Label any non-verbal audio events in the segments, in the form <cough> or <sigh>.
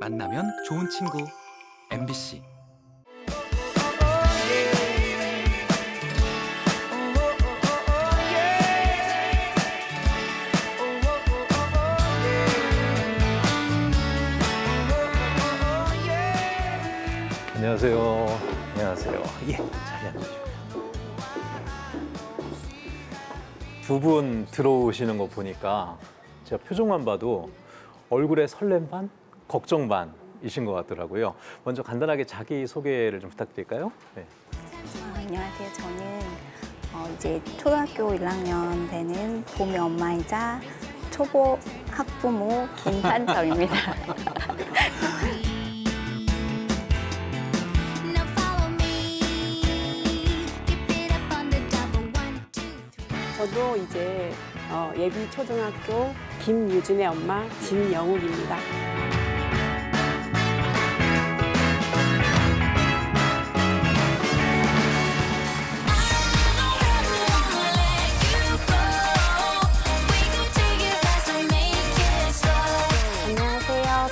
만나면 좋은 친구 MBC 안녕하세요. 안녕하세요. 예, 자리 앉으시고. 두분 들어오시는 거 보니까 제가 표정만 봐도 얼굴에 설렘 반, 걱정 반이신 것 같더라고요. 먼저 간단하게 자기 소개를 좀 부탁드릴까요? 네. 안녕하세요. 저는 어, 이제 초등학교 1학년 되는 봄의 엄마이자 초보 학부모 김산정입니다. <laughs> 저도 이제 어, 예비 초등학교 김유진의 엄마 진영욱입니다.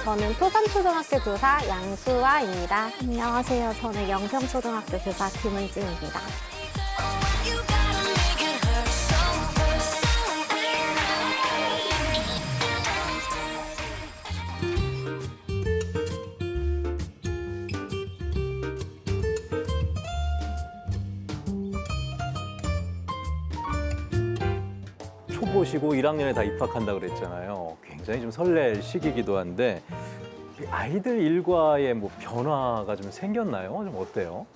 저는 토산초등학교 교사 양수아입니다. 안녕하세요. 저는 영평초등학교 교사 김은지입니다. 초보시고 1학년에 다 입학한다 그랬잖아요. 굉장히 좀 설렐 시기이기도 한데 이 아이들 일과에 뭐 변화가 좀 생겼나요? 좀 어때요?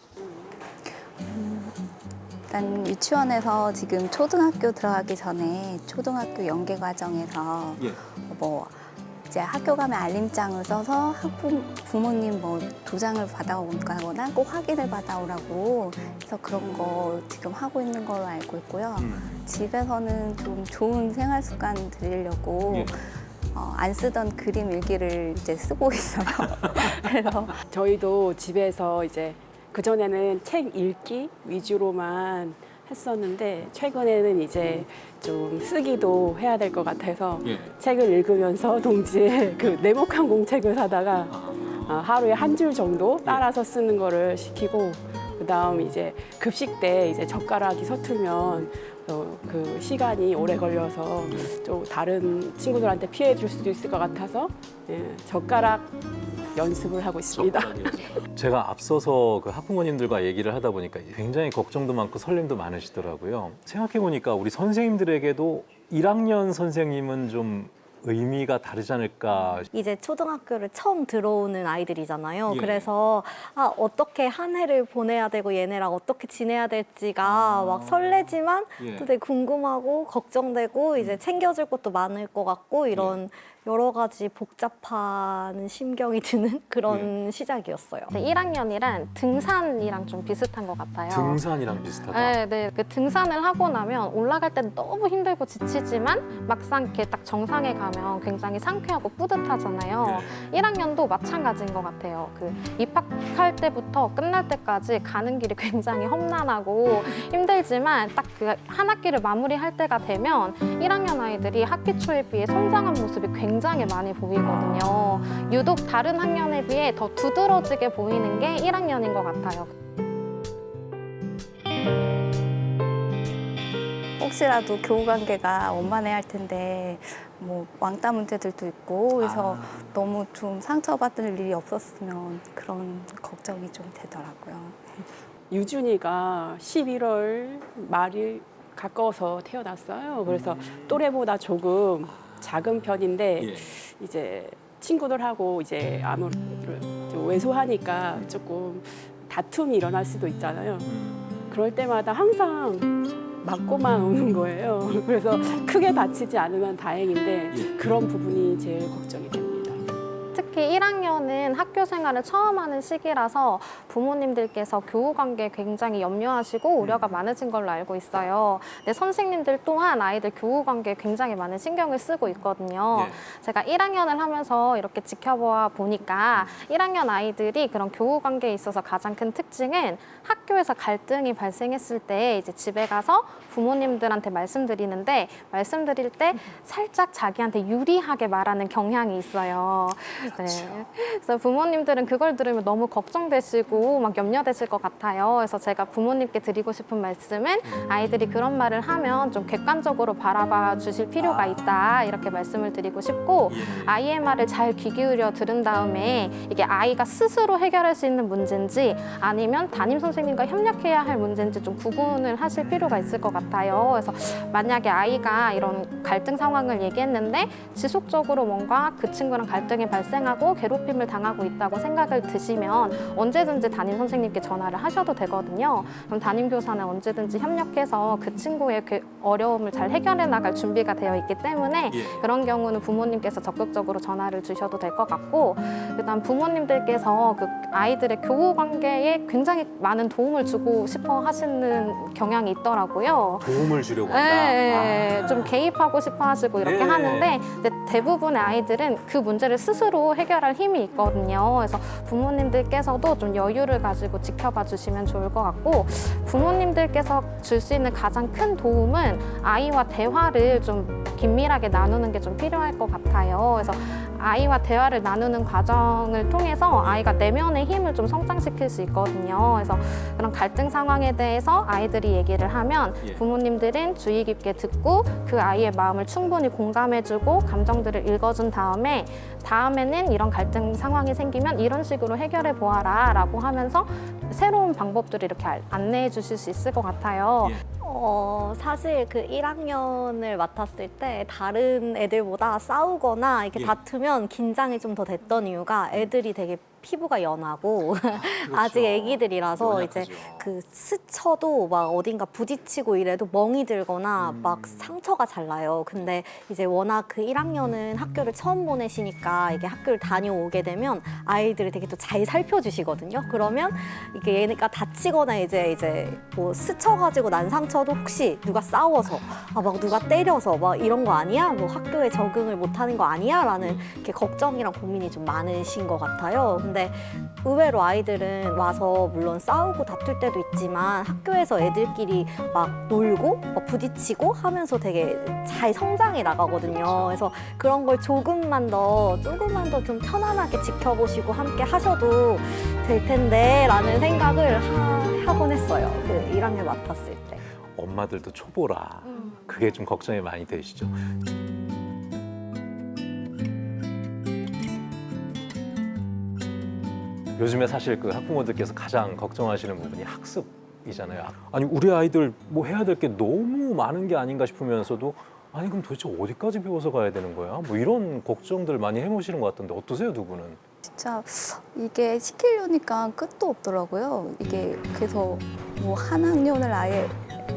일단 유치원에서 지금 초등학교 들어가기 전에 초등학교 연계 과정에서 예. 뭐 이제 학교 가면 알림장을 써서 학부 부모님 뭐 도장을 받아오거나 꼭 확인을 받아오라고 그래서 그런 거 지금 하고 있는 걸로 알고 있고요. 음. 집에서는 좀 좋은 생활 습관 들이려고 예. 어, 안 쓰던 그림 일기를 이제 쓰고 있어요. <laughs> 그래서 저희도 집에서 이제 그전에는 책 읽기 위주로만 했었는데 최근에는 이제 좀 쓰기도 해야 될 것 같아서 예. 책을 읽으면서 <laughs> 동시에 그 네모칸 공책을 사다가 아, 하루에 한 줄 정도 따라서 쓰는 거를 시키고 그다음 이제 급식 때 이제 젓가락이 서툴면 어, 그 시간이 오래 걸려서 좀 다른 친구들한테 피해 줄 수도 있을 것 같아서 예, 젓가락 연습을 하고 있습니다. 제가 앞서서 그 학부모님들과 얘기를 하다 보니까 굉장히 걱정도 많고 설렘도 많으시더라고요. 생각해 보니까 우리 선생님들에게도 1학년 선생님은 좀 의미가 다르지 않을까. 이제 초등학교를 처음 들어오는 아이들이잖아요. 예. 그래서 아, 어떻게 한 해를 보내야 되고 얘네랑 어떻게 지내야 될지가 막 설레지만 아. 예. 또 되게 궁금하고 걱정되고 이제 챙겨줄 것도 많을 것 같고 이런 여러 가지 복잡한 심경이 드는 <laughs> 그런 시작이었어요. 1학년이란 등산이랑 좀 비슷한 것 같아요. 등산이랑 비슷하다. 네, 네. 그 등산을 하고 나면 올라갈 때는 너무 힘들고 지치지만 막상 이렇게 딱 정상에 가면 굉장히 상쾌하고 뿌듯하잖아요. 1학년도 마찬가지인 것 같아요. 그 입학할 때부터 끝날 때까지 가는 길이 <laughs> 굉장히 험난하고 힘들지만 딱 그 한 학기를 마무리할 때가 되면 1학년 아이들이 학기 초에 비해 성장한 모습이 굉장히 많이 보이거든요. 유독 다른 학년에 비해 더 두드러지게 보이는 게 1학년인 것 같아요. 혹시라도 교우 관계가 원만해야 할 텐데 뭐 왕따 문제들도 있고 그래서 아. 너무 좀 상처받을 일이 없었으면 그런 걱정이 좀 되더라고요. 유준이가 11월 말이 가까워서 태어났어요. 그래서 또래보다 조금 작은 편인데 예. 이제 친구들하고 이제 아무래도 좀 왜소하니까 조금 다툼이 일어날 수도 있잖아요. 그럴 때마다 항상 맞고만 <laughs> 오는 거예요. 그래서 크게 다치지 않으면 다행인데 그런 부분이 제일 걱정이 됩니다. 특히 1학년은 학교 생활을 처음 하는 시기라서 부모님들께서 교우 관계에 굉장히 염려하시고 우려가 많으신 걸로 알고 있어요. 근데 선생님들 또한 아이들 교우 관계에 굉장히 많은 신경을 쓰고 있거든요. 제가 1학년을 하면서 이렇게 지켜보아 보니까 1학년 아이들이 그런 교우 관계에 있어서 가장 큰 특징은 학교에서 갈등이 발생했을 때 이제 집에 가서 부모님들한테 말씀드리는데 말씀드릴 때 살짝 자기한테 유리하게 말하는 경향이 있어요. <laughs> 네. 그래서 부모님들은 그걸 들으면 너무 걱정되시고 막 염려되실 것 같아요. 그래서 제가 부모님께 드리고 싶은 말씀은 아이들이 그런 말을 하면 좀 객관적으로 바라봐 주실 필요가 있다 이렇게 말씀을 드리고 싶고 아이의 말을 잘 귀 기울여 들은 다음에 이게 아이가 스스로 해결할 수 있는 문제인지 아니면 담임 선생님과 협력해야 할 문제인지 좀 구분을 하실 필요가 있을 것 같아요. 그래서 만약에 아이가 이런 갈등 상황을 얘기했는데 지속적으로 뭔가 그 친구랑 갈등이 발생 하고 괴롭힘을 당하고 있다고 생각을 드시면 언제든지 담임 선생님께 전화를 하셔도 되거든요. 그럼 담임 교사는 언제든지 협력해서 그 친구의 괴- 어려움을 잘 해결해 나갈 준비가 되어 있기 때문에 그런 경우는 부모님께서 적극적으로 전화를 주셔도 될 것 같고 일단 부모님들께서 그 아이들의 교우 관계에 굉장히 많은 도움을 주고 싶어 하시는 경향이 있더라고요. 도움을 주려고 한다. 네, 아. 좀 개입하고 싶어 하시고 이렇게 네. 하는데 대부분의 아이들은 그 문제를 스스로 해결할 힘이 있거든요. 그래서 부모님들께서도 좀 여유를 가지고 지켜봐 주시면 좋을 것 같고 부모님들께서 줄 수 있는 가장 큰 도움은 아이와 대화를 좀 긴밀하게 나누는 게 좀 필요할 것 같아요. 그래서 아이와 대화를 나누는 과정을 통해서 아이가 내면의 힘을 좀 성장시킬 수 있거든요. 그래서 그런 갈등 상황에 대해서 아이들이 얘기를 하면 예. 부모님들은 주의 깊게 듣고 그 아이의 마음을 충분히 공감해주고 감정들을 읽어준 다음에 다음에는 이런 갈등 상황이 생기면 이런 식으로 해결해 보아라 라고 하면서 새로운 방법들을 이렇게 알- 안내해 주실 수 있을 것 같아요. 예. 어, 사실 그 1학년을 맡았을 때 다른 애들보다 싸우거나 이렇게 예. 다투면 긴장이 좀 더 됐던 이유가 애들이 되게 피부가 연하고 <laughs> 아직 그렇죠. 애기들이라서 이제 연약하죠. 그 스쳐도 막 어딘가 부딪히고 이래도 멍이 들거나 음. 막 상처가 잘 나요. 근데 이제 워낙 그 1학년은 학교를 처음 보내시니까 이게 학교를 다녀오게 되면 아이들이 되게 또 잘 살펴주시거든요. 그러면 이게 얘네가 다치거나 이제 이제 뭐 스쳐가지고 난 상처도 혹시 누가 싸워서 아 막 누가 때려서 막 이런 거 아니야? 뭐 학교에 적응을 못하는 거 아니야? 라는 이렇게 걱정이랑 고민이 좀 많으신 것 같아요. 근데 의외로 아이들은 와서 물론 싸우고 다툴 때도 있지만 학교에서 애들끼리 막 놀고 막 부딪히고 하면서 되게 잘 성장해 나가거든요. 그래서 그런 걸 조금만 더 조금만 더 좀 편안하게 지켜보시고 함께 하셔도 될 텐데 라는 생각을 하, 하곤 했어요. 그 1학년 맡았을 때. 엄마들도 초보라. 그게 좀 걱정이 많이 되시죠. 요즘에 사실 그 학부모들께서 가장 걱정하시는 부분이 학습이잖아요. 아니 우리 아이들 뭐 해야 될 게 너무 많은 게 아닌가 싶으면서도 아니 그럼 도대체 어디까지 배워서 가야 되는 거야? 뭐 이런 걱정들 많이 해보시는 것 같던데 어떠세요 두 분은? 진짜 이게 시키려니까 끝도 없더라고요. 이게 그래서 뭐 한 학년을 아예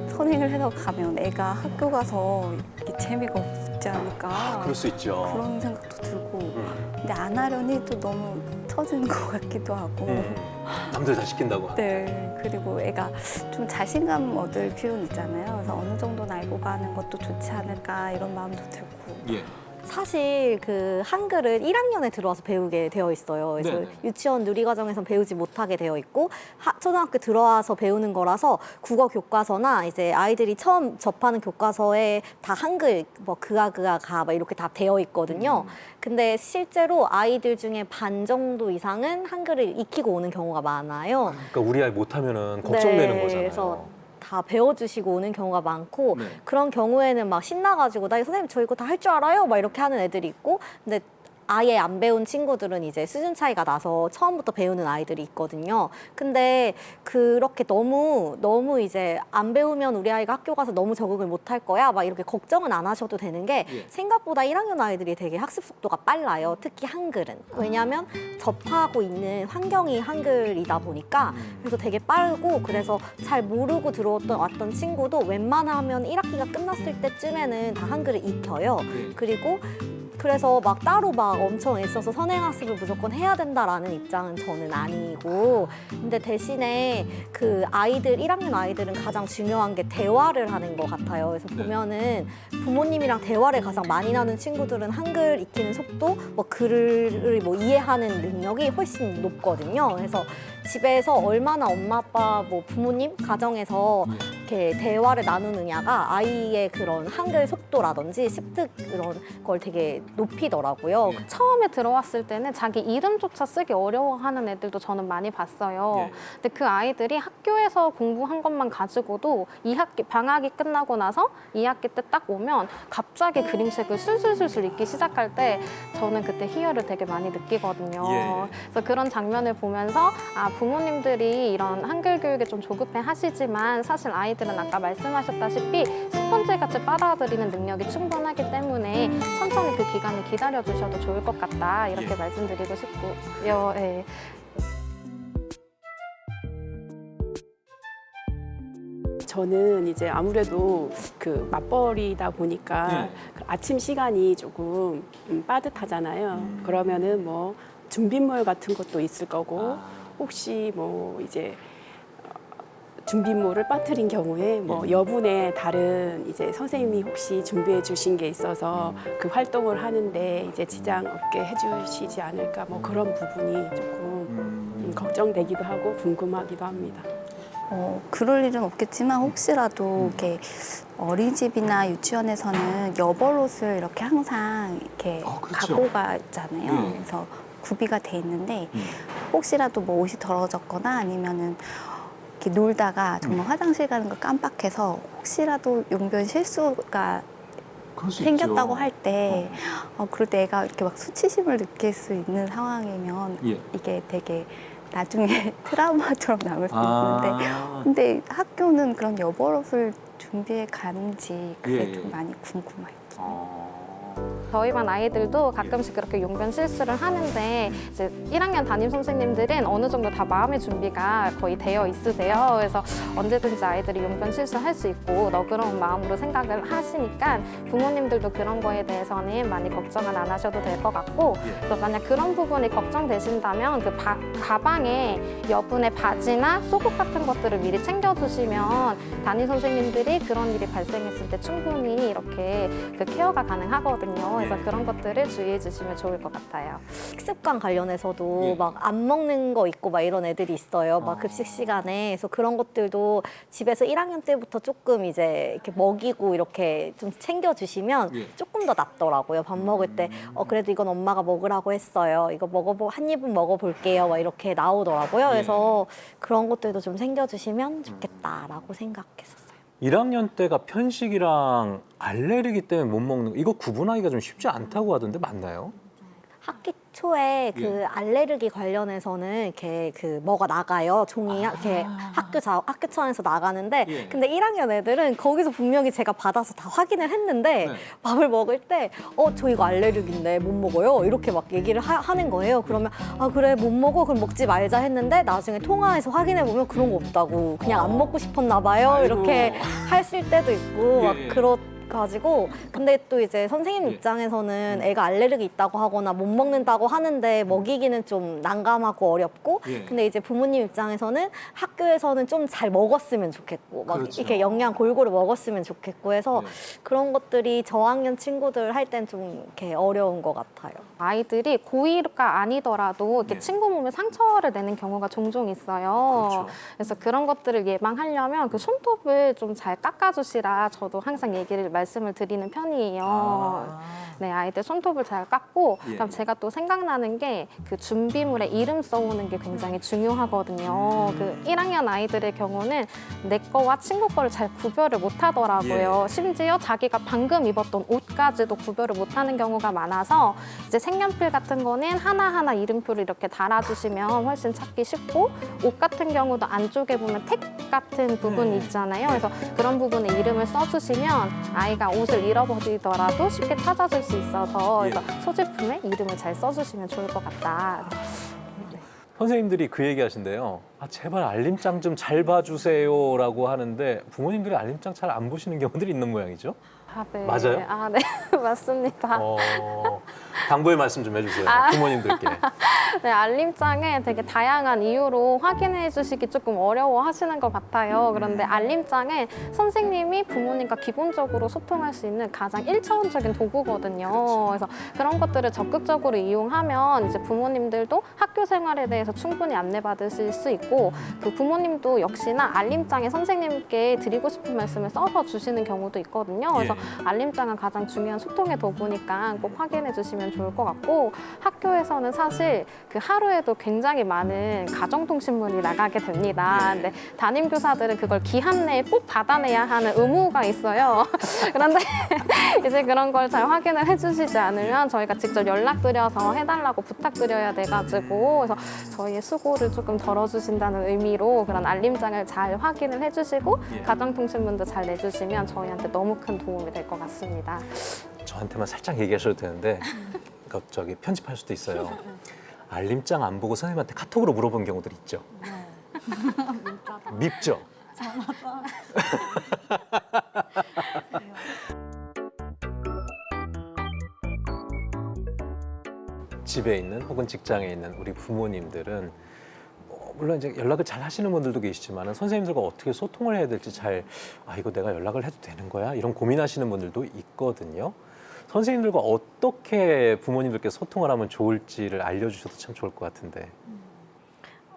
선행을 해서 가면 애가 학교 가서 이게 재미가 없지 않을까 그럴 수 있죠. 그런 생각도 들고 음, 근데 안 하려니 또 너무 처지는 것 같기도 하고 음. 남들 다 시킨다고. 네 그리고 애가 좀 자신감 얻을 필요는 있잖아요. 그래서 어느 정도는 알고 가는 것도 좋지 않을까 이런 마음도 들고 예. 사실 그 한글은 1학년에 들어와서 배우게 되어 있어요. 그래서 네네. 유치원 누리과정에서 배우지 못하게 되어 있고 하, 초등학교 들어와서 배우는 거라서 국어 교과서나 이제 아이들이 처음 접하는 교과서에 다 한글 뭐 그아 그아 가 막 이렇게 다 되어 있거든요. 근데 실제로 아이들 중에 반 정도 이상은 한글을 익히고 오는 경우가 많아요. 그러니까 우리 아이 못하면은 걱정되는 네, 거잖아요. 다 배워주시고 오는 경우가 많고 네. 그런 경우에는 막 신나가지고 나 선생님 저 이거 다 할 줄 알아요 막 이렇게 하는 애들이 있고 근데 아예 안 배운 친구들은 이제 수준 차이가 나서 처음부터 배우는 아이들이 있거든요. 근데 그렇게 너무 너무 이제 안 배우면 우리 아이가 학교 가서 너무 적응을 못 할 거야 막 이렇게 걱정은 안 하셔도 되는 게 예. 생각보다 1학년 아이들이 되게 학습 속도가 빨라요. 특히 한글은 왜냐하면 접하고 있는 환경이 한글이다 보니까 그래서 되게 빠르고 그래서 잘 모르고 들어왔던 왔던 친구도 웬만하면 1학기가 끝났을 때쯤에는 다 한글을 익혀요. 네. 그리고 그래서 막 따로 막 엄청 애써서 선행학습을 무조건 해야 된다라는 입장은 저는 아니고 근데 대신에 그 아이들 1학년 아이들은 가장 중요한 게 대화를 하는 것 같아요. 그래서 네. 보면은 부모님이랑 대화를 가장 많이 나눈 친구들은 한글 익히는 속도, 뭐 글을 뭐 이해하는 능력이 훨씬 높거든요. 그래서 집에서 얼마나 엄마 아빠 뭐 부모님 가정에서 이렇게 대화를 나누느냐가 아이의 그런 한글 속도라든지 습득 그런 걸 되게 높이더라고요. 예. 처음에 들어왔을 때는 자기 이름조차 쓰기 어려워하는 애들도 저는 많이 봤어요. 예. 근데 그 아이들이 학교에서 공부한 것만 가지고도 2학기 방학이 끝나고 나서 2학기 때 딱 오면 갑자기 그림책을 술술술술 읽기 시작할 때 저는 그때 희열을 되게 많이 느끼거든요. 예. 그래서 그런 장면을 보면서 아 부모님들이 이런 한글 교육에 좀 조급해 하시지만 사실 아이들은 아까 말씀하셨다시피 스펀지 같이 빨아들이는 능력이 충분하기 때문에 천천히 그 기간을 기다려 주셔도 좋을 것 같다 이렇게 예. 말씀드리고 싶고요. 예. 저는 이제 아무래도 그 맞벌이다 보니까 네. 그 아침 시간이 조금 음, 빠듯하잖아요. 그러면은 뭐 준비물 같은 것도 있을 거고 혹시 뭐 이제 어, 준비물을 빠뜨린 경우에 뭐 여분의 다른 이제 선생님이 혹시 준비해 주신 게 있어서 그 활동을 하는데 이제 지장 없게 해주시지 않을까 뭐 그런 부분이 조금 음, 걱정되기도 하고 궁금하기도 합니다. 어, 그럴 일은 없겠지만 혹시라도 이렇게 어린이집이나 유치원에서는 여벌 옷을 이렇게 항상 이렇게 아, 그렇죠. 갖고 가잖아요. 예. 그래서 구비가 돼 있는데 음. 혹시라도 뭐 옷이 더러워졌거나 아니면은 이렇게 놀다가 정말 화장실 가는 걸 깜빡해서 혹시라도 용변 실수가 생겼다고. 할때 어, 그럴 때 애가 이렇게 막 수치심을 느낄 수 있는 상황이면 예. 이게 되게 나중에 <laughs> 트라우마처럼 남을 수 있는데 아, 근데 학교는 그런 여벌옷을 준비해 가는지 그게 예, 예. 좀 많이 궁금해요. 아. 저희 반 아이들도 가끔씩 그렇게 용변 실수를 하는데 이제 1학년 담임 선생님들은 어느 정도 다 마음의 준비가 거의 되어 있으세요. 그래서 언제든지 아이들이 용변 실수할 수 있고 너그러운 마음으로 생각을 하시니까 부모님들도 그런 거에 대해서는 많이 걱정은 안 하셔도 될 것 같고 그래서 만약 그런 부분이 걱정되신다면 그 바- 가방에 여분의 바지나 속옷 같은 것들을 미리 챙겨두시면 담임 선생님들이 그런 일이 발생했을 때 충분히 이렇게 그 케어가 가능하거든요. 그래서 그런 것들을 주의해 주시면 좋을 것 같아요. 식습관 관련해서도 예. 막안 먹는 거 있고 막 이런 애들이 있어요. 막 아. 급식 시간에. 그래서 그런 것들도 집에서 1학년 때부터 조금 이제 이렇게 먹이고 이렇게 좀 챙겨 주시면 예. 조금 더 낫더라고요. 밥 먹을 때. 어, 그래도 이건 엄마가 먹으라고 했어요. 이거 먹어보, 한 입은 먹어볼게요. 막 이렇게 나오더라고요. 그래서 그런 것들도 좀 챙겨 주시면 좋겠다라고 생각했었어요. 1학년 때가 편식이랑 알레르기 때문에 못 먹는 거 이거 구분하기가 좀 쉽지 않다고 하던데 맞나요? 학기 초에 그 예. 알레르기 관련해서는 이렇게 그 뭐가 나가요. 종이 이렇게 학교 자, 학교 차원에서 나가는데 아. 예. 근데 1학년 애들은 거기서 분명히 제가 받아서 다 확인을 했는데 네. 밥을 먹을 때 어 저 이거 알레르기인데 못 먹어요. 이렇게 막 얘기를 하, 는 거예요. 그러면 아 그래 못 먹어 그럼 먹지 말자 했는데 나중에 통화해서 확인해 보면 그런 거 없다고 그냥 안 먹고 싶었나 봐요. 아이고. 이렇게 하실 때도 있고 막 예. 그렇 가지고 근데 또 이제 선생님 예. 입장에서는 애가 알레르기 있다고 하거나 못 먹는다고 하는데 먹이기는 좀 난감하고 어렵고 예. 근데 이제 부모님 입장에서는 학교에서는 좀 잘 먹었으면 좋겠고 막 그렇죠. 이렇게 영양 골고루 먹었으면 좋겠고 해서 예. 그런 것들이 저학년 친구들 할 땐 좀 이렇게 어려운 것 같아요. 아이들이 고2가 아니더라도 이렇게 네. 친구 몸에 상처를 내는 경우가 종종 있어요. 그렇죠. 그래서 그런 것들을 예방하려면 그 손톱을 좀 잘 깎아주시라 저도 항상 얘기를 말씀을 드리는 편이에요. 아. 네, 아이들 손톱을 잘 깎고 예. 그다음 제가 또 생각나는 게 그 준비물에 이름 써오는 게 굉장히 중요하거든요. 음. 그 1학년 아이들의 경우는 내 거와 친구 거를 잘 구별을 못 하더라고요. 예. 심지어 자기가 방금 입었던 옷까지도 구별을 못 하는 경우가 많아서 이제 색연필 같은 거는 하나하나 이름표를 이렇게 달아주시면 훨씬 찾기 쉽고 옷 같은 경우도 안쪽에 보면 택 같은 부분이 네. 있잖아요. 그래서 그런 부분에 이름을 써주시면 아이 가 옷을 잃어버리더라도 쉽게 찾아줄 수 있어서 예. 소지품에 이름을 잘 써주시면 좋을 것 같다. 선생님들이 그 얘기 하신대요. 아, 제발 알림장 좀 잘 봐주세요 라고 하는데 부모님들이 알림장 잘 안 보시는 경우들이 있는 모양이죠. 아, 네. 맞아요? 아, 네. <laughs> 맞습니다. 어, 당부의 말씀 좀 해주세요. 아. 부모님들께. <laughs> 네, 알림장에 되게 다양한 이유로 확인해 주시기 조금 어려워 하시는 것 같아요. 그런데 알림장에 선생님이 부모님과 기본적으로 소통할 수 있는 가장 일차원적인 도구거든요. 그래서 그런 것들을 적극적으로 이용하면 이제 부모님들도 학교 생활에 대해서 충분히 안내받으실 수 있고 그 부모님도 역시나 알림장에 선생님께 드리고 싶은 말씀을 써서 주시는 경우도 있거든요. 그래서 알림장은 가장 중요한 소통의 도구니까 꼭 확인해 주시면 좋을 것 같고 학교에서는 사실 그 하루에도 굉장히 많은 가정통신문이 나가게 됩니다. 근데 담임 교사들은 그걸 기한 내에 꼭 받아내야 하는 의무가 있어요. <laughs> 그런데 <laughs> 이제 그런 걸 잘 확인을 해주시지 않으면 저희가 직접 연락드려서 해달라고 부탁드려야 돼가지고 그래서 저희의 수고를 조금 덜어주신다는 의미로 그런 알림장을 잘 확인을 해주시고 예. 가정통신문도 잘 내주시면 저희한테 너무 큰 도움이 될 것 같습니다. 저한테만 살짝 얘기하셔도 되는데 그 저기 편집할 수도 있어요. 알림장 안 보고 선생님한테 카톡으로 물어본 경우들 있죠. 밉죠. <laughs> 집에 있는 혹은 직장에 있는 우리 부모님들은 어, 물론 이제 연락을 잘 하시는 분들도 계시지만 선생님들과 어떻게 소통을 해야 될지 잘 아 이거 내가 연락을 해도 되는 거야 이런 고민하시는 분들도 있거든요. 선생님들과 어떻게 부모님들께 소통을 하면 좋을지를 알려주셔도 참 좋을 것 같은데.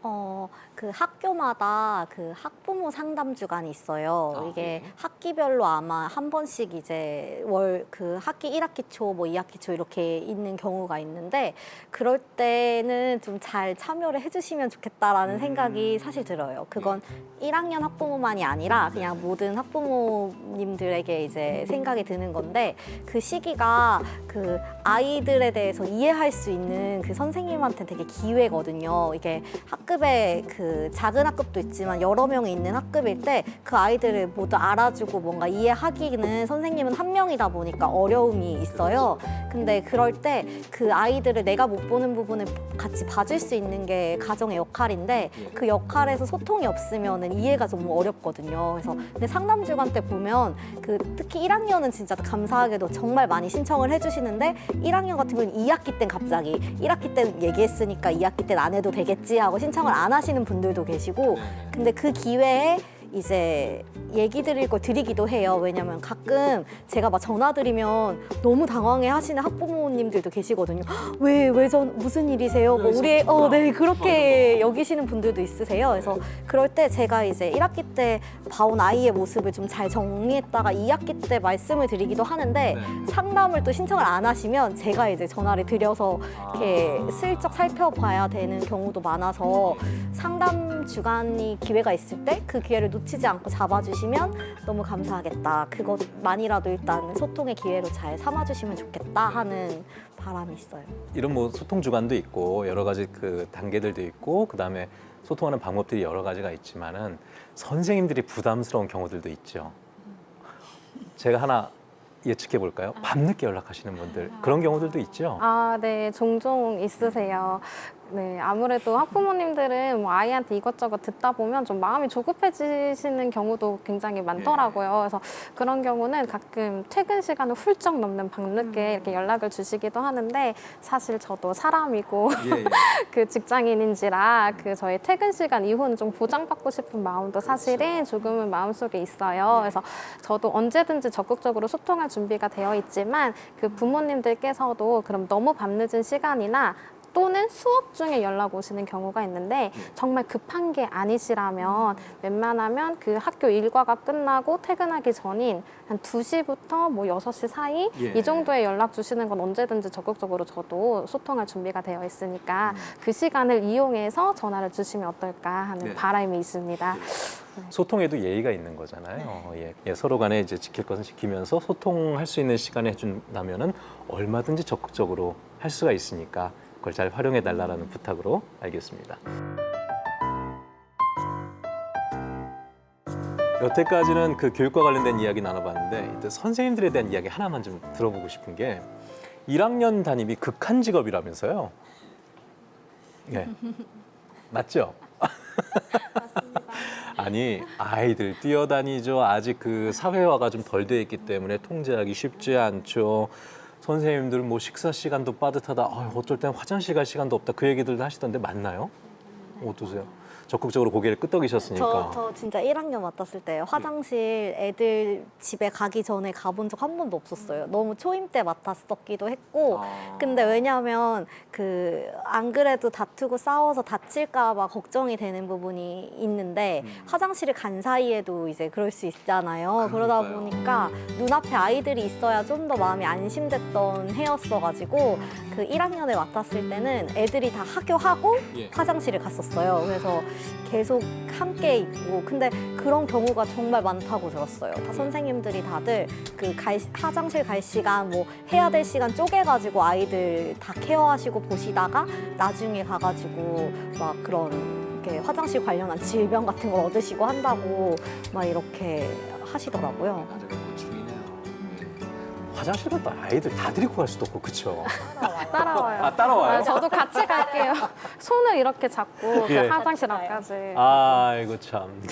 어, 그 학교마다 그 학부모 상담 주간이 있어요. 아, 이게 네. 학기별로 아마 한 번씩 이제 월 그 학기 1학기 초, 뭐 2학기 초 이렇게 있는 경우가 있는데 그럴 때는 좀 잘 참여를 해주시면 좋겠다라는 음. 생각이 사실 들어요. 그건 1학년 학부모만이 아니라 그냥 모든 학부모님들에게 이제 생각이 드는 건데 그 시기가 그 아이들에 대해서 이해할 수 있는 그 선생님한테 되게 기회거든요. 이게 학급에 그 작은 학급도 있지만 여러 명이 있는 학급일 때 그 아이들을 모두 알아주고 뭔가 이해하기는 선생님은 한 명이다 보니까 어려움이 있어요. 근데 그럴 때 그 아이들을 내가 못 보는 부분을 같이 봐줄 수 있는 게 가정의 역할인데 그 역할에서 소통이 없으면 이해가 좀 어렵거든요. 그래서 근데 상담 주간 때 보면 그 특히 1학년은 진짜 감사하게도 정말 많이 신청을 해주시는데 1학년 같은 경우는 2학기 땐 갑자기 1학기 땐 얘기했으니까 2학기 땐 안 해도 되겠지 하고 신청을 안 하시는 분 들도 계시고 근데 그 기회에 이제 얘기 드릴 걸 드리기도 해요. 왜냐면 가끔 제가 막 전화 드리면 너무 당황해 하시는 학부모님들도 계시거든요. 왜, 왜 전, 무슨 일이세요? 뭐 우리, 어, 네, 그렇게 여기시는 분들도 있으세요. 그래서 그럴 때 제가 이제 1학기 때 봐온 아이의 모습을 좀 잘 정리했다가 2학기 때 말씀을 드리기도 하는데 상담을 또 신청을 안 하시면 제가 이제 전화를 드려서 이렇게 슬쩍 살펴봐야 되는 경우도 많아서 상담 주간이 기회가 있을 때 그 기회를 놓치지 않고 잡아주시면 너무 감사하겠다. 그것만이라도 일단 소통의 기회로 잘 삼아주시면 좋겠다 하는 바람이 있어요. 이런 뭐 소통 주간도 있고 여러 가지 그 단계들도 있고 그 다음에 소통하는 방법들이 여러 가지가 있지만은 선생님들이 부담스러운 경우들도 있죠. 제가 하나 예측해 볼까요? 밤늦게 연락하시는 분들 그런 경우들도 있죠. 아, 네, 종종 있으세요. 네, 아무래도 학부모님들은 뭐 아이한테 이것저것 듣다 보면 좀 마음이 조급해지시는 경우도 굉장히 많더라고요. 그래서 그런 경우는 가끔 퇴근 시간을 훌쩍 넘는 밤늦게 이렇게 연락을 주시기도 하는데 사실 저도 사람이고 <laughs> 그 직장인인지라 그 저희 퇴근 시간 이후는 좀 보장받고 싶은 마음도 사실은 조금은 마음속에 있어요. 그래서 저도 언제든지 적극적으로 소통할 준비가 되어 있지만 그 부모님들께서도 그럼 너무 밤늦은 시간이나 또는 수업 중에 연락 오시는 경우가 있는데 정말 급한 게 아니시라면 웬만하면 그 학교 일과가 끝나고 퇴근하기 전인 한 2시부터 뭐 6시 사이 예. 이 정도에 연락 주시는 건 언제든지 적극적으로 저도 소통할 준비가 되어 있으니까 그 시간을 이용해서 전화를 주시면 어떨까 하는 네. 바람이 있습니다. 소통에도 예의가 있는 거잖아요. 예. 예, 서로 간에 이제 지킬 것은 지키면서 소통할 수 있는 시간을 해준다면 은 얼마든지 적극적으로 할 수가 있으니까 그걸 잘 활용해 달라는 부탁으로 알겠습니다. 여태까지는 그 교육과 관련된 이야기 나눠봤는데 이제 선생님들에 대한 이야기 하나만 좀 들어보고 싶은 게 1학년 담임이 극한 직업이라면서요. 예. <laughs> 맞죠? <laughs> 아니 아이들 뛰어다니죠. 아직 그 사회화가 좀 덜 돼 있기 때문에 통제하기 쉽지 않죠. 선생님들 뭐 식사 시간도 빠듯하다. 아, 어쩔 땐 화장실 갈 시간도 없다. 그 얘기들도 하시던데 맞나요? 어떠세요? 적극적으로 고개를 끄덕이셨으니까. 저, 저 진짜 1학년 맡았을 때 화장실 애들 집에 가기 전에 가본 적 한 번도 없었어요. 너무 초임 때 맡았었기도 했고. 근데 왜냐하면 그 안 그래도 다투고 싸워서 다칠까 봐 걱정이 되는 부분이 있는데 화장실을 간 사이에도 이제 그럴 수 있잖아요. 그러다 보니까 눈앞에 아이들이 있어야 좀 더 마음이 안심됐던 해였어가지고 그 1학년을 맡았을 때는 애들이 다 학교하고 예. 화장실을 갔었어요. 그래서 계속 함께 있고 근데 그런 경우가 정말 많다고 들었어요. 다 선생님들이 다들 그 갈, 화장실 갈 시간 뭐 해야 될 시간 쪼개가지고 아이들 다 케어하시고 보시다가 나중에 가가지고 막 그런 이렇게 화장실 관련한 질병 같은 걸 얻으시고 한다고 막 이렇게 하시더라고요. 화장실 갔다 아이들 다 데리고 갈 수도 없고 그쵸? <laughs> 따라와요. 아, 따라와요? 아, 저도 같이 갈게요. 손을 이렇게 잡고 <laughs> 그 예. 화장실 앞까지. 아이고 참.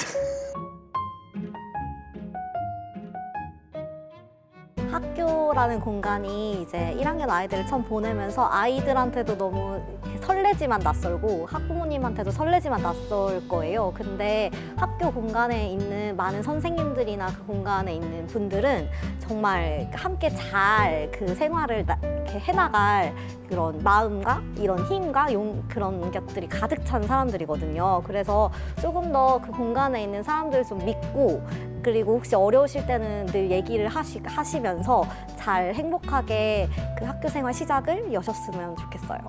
학교라는 공간이 이제 1학년 아이들을 처음 보내면서 아이들한테도 너무 설레지만 낯설고 학부모님한테도 설레지만 낯설 거예요. 근데 학교 공간에 있는 많은 선생님들이나 그 공간에 있는 분들은 정말 함께 잘 그 생활을 나- 이렇게 해나갈 그런 마음과 이런 힘과 용, 그런 것들이 가득 찬 사람들이거든요. 그래서 조금 더 그 공간에 있는 사람들을 좀 믿고 그리고 혹시 어려우실 때는 늘 얘기를 하시, 하시면서 잘 행복하게 그 학교 생활 시작을 여셨으면 좋겠어요.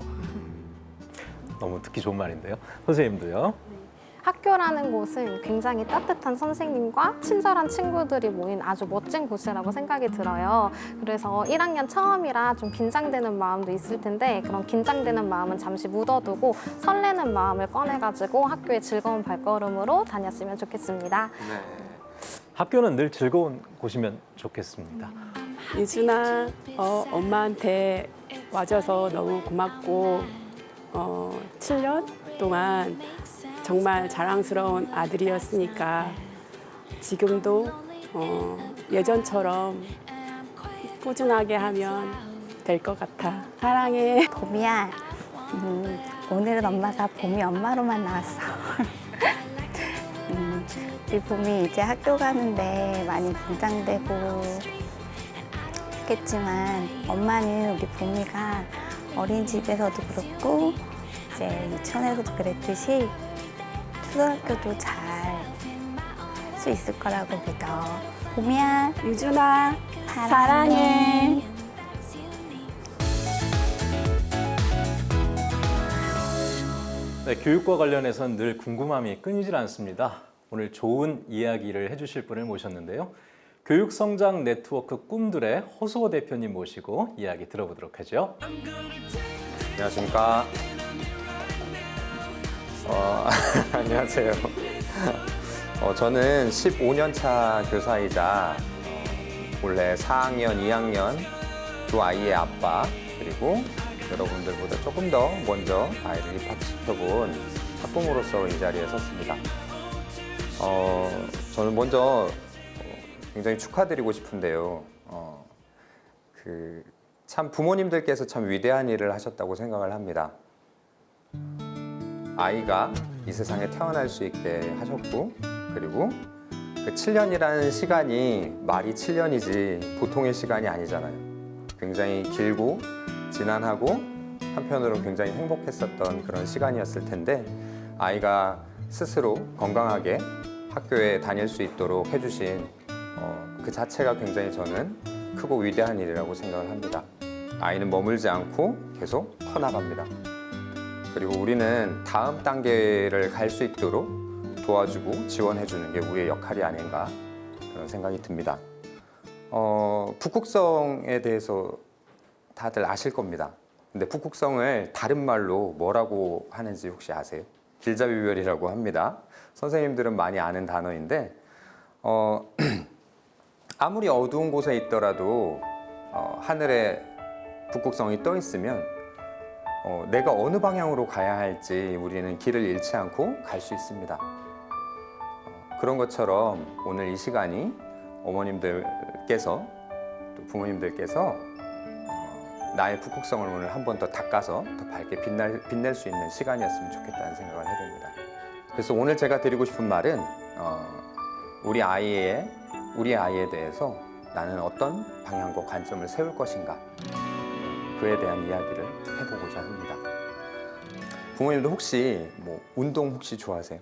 너무 듣기 좋은 말인데요. 선생님도요. 학교라는 곳은 굉장히 따뜻한 선생님과 친절한 친구들이 모인 아주 멋진 곳이라고 생각이 들어요. 그래서 1학년 처음이라 좀 긴장되는 마음도 있을 텐데 그런 긴장되는 마음은 잠시 묻어두고 설레는 마음을 꺼내가지고 학교에 즐거운 발걸음으로 다녔으면 좋겠습니다. 학교는 늘 즐거운 곳이면 좋겠습니다. 유준아, 어, 엄마한테 와줘서 너무 고맙고 어, 7년 동안 정말 자랑스러운 아들이었으니까 지금도 어, 예전처럼 꾸준하게 하면 될 것 같아. 사랑해. 봄이야. 음, 오늘은 엄마가 봄이 엄마로만 나왔어. <laughs> 음, 우리 봄이 이제 학교 가는데 많이 긴장되고 했겠지만 엄마는 우리 봄이가 어린이집에서도 그렇고 이제 유치원에서도 그랬듯이 초등학교도 잘 할 수 있을 거라고 믿어. 봄이야, 유준아, 사랑해. 네, 교육과 관련해서는 늘 궁금함이 끊이질 않습니다. 오늘 좋은 이야기를 해주실 분을 모셨는데요. 교육성장 네트워크 꿈들의 허수호 대표님 모시고 이야기 들어보도록 하죠. 안녕하십니까. 어, <laughs> 안녕하세요. <laughs> 어, 저는 15년 차 교사이자 어, 원래 4학년, 2학년 두 아이의 아빠 그리고 여러분들보다 조금 더 먼저 아이를 입학시켜본 학부모로서 이 자리에 섰습니다. 어, 저는 먼저 어, 굉장히 축하드리고 싶은데요. 어, 그, 참 부모님들께서 참 위대한 일을 하셨다고 생각을 합니다. 아이가 이 세상에 태어날 수 있게 하셨고 그리고 그 7년이라는 시간이 말이 7년이지 보통의 시간이 아니잖아요. 굉장히 길고 지난하고 한편으로 굉장히 행복했었던 그런 시간이었을 텐데 아이가 스스로 건강하게 학교에 다닐 수 있도록 해주신 어, 그 자체가 굉장히 저는 크고 위대한 일이라고 생각을 합니다. 아이는 머물지 않고 계속 커나갑니다. 그리고 우리는 다음 단계를 갈 수 있도록 도와주고 지원해주는 게 우리의 역할이 아닌가 그런 생각이 듭니다. 어, 북극성에 대해서 다들 아실 겁니다. 근데 북극성을 다른 말로 뭐라고 하는지 혹시 아세요? 길잡이별이라고 합니다. 선생님들은 많이 아는 단어인데 어, <clears throat> 아무리 어두운 곳에 있더라도 어, 하늘에 북극성이 떠 있으면 어, 내가 어느 방향으로 가야 할지 우리는 길을 잃지 않고 갈 수 있습니다. 어, 그런 것처럼 오늘 이 시간이 어머님들께서 또 부모님들께서 어, 나의 북극성을 오늘 한 번 더 닦아서 더 밝게 빛날, 빛낼 수 있는 시간이었으면 좋겠다는 생각을 해봅니다. 그래서 오늘 제가 드리고 싶은 말은 어, 우리 아이의 우리 아이에 대해서 나는 어떤 방향과 관점을 세울 것인가 그에 대한 이야기를 해보고자 합니다. 부모님도 혹시 뭐 운동 혹시 좋아하세요?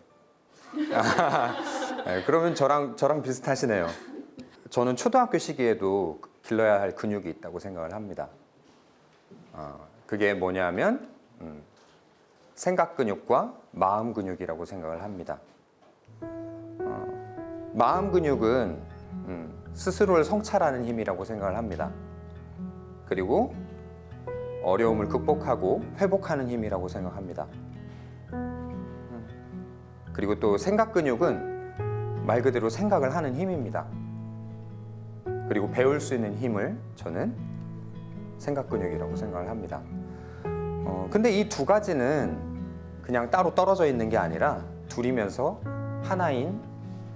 <laughs> 네, 그러면 저랑 저랑 비슷하시네요. 저는 초등학교 시기에도 길러야 할 근육이 있다고 생각을 합니다. 어, 그게 뭐냐면 음, 생각 근육과 마음 근육이라고 생각을 합니다. 어, 마음 근육은 음, 스스로를 성찰하는 힘이라고 생각을 합니다. 그리고 어려움을 극복하고 회복하는 힘이라고 생각합니다. 음, 그리고 또 생각 근육은 말 그대로 생각을 하는 힘입니다. 그리고 배울 수 있는 힘을 저는 생각 근육이라고 생각을 합니다. 어, 근데 이 두 가지는 그냥 따로 떨어져 있는 게 아니라 둘이면서 하나인